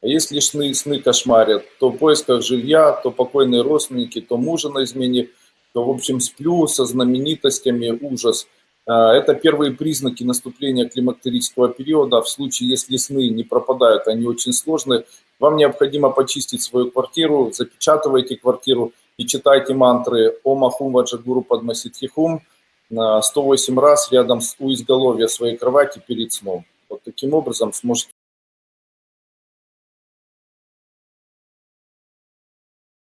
А если сны, сны кошмарят, то в поисках жилья, то покойные родственники, то мужа на измене, то, в общем, сплю со знаменитостями, ужас. А, это первые признаки наступления климактерического периода. А в случае, если сны не пропадают, они очень сложные, вам необходимо почистить свою квартиру, запечатывайте квартиру и читайте мантры «Om Ahum Ваджагуру Padmasitхихум» 108 раз рядом с у изголовья своей кровати перед сном. Вот таким образом сможете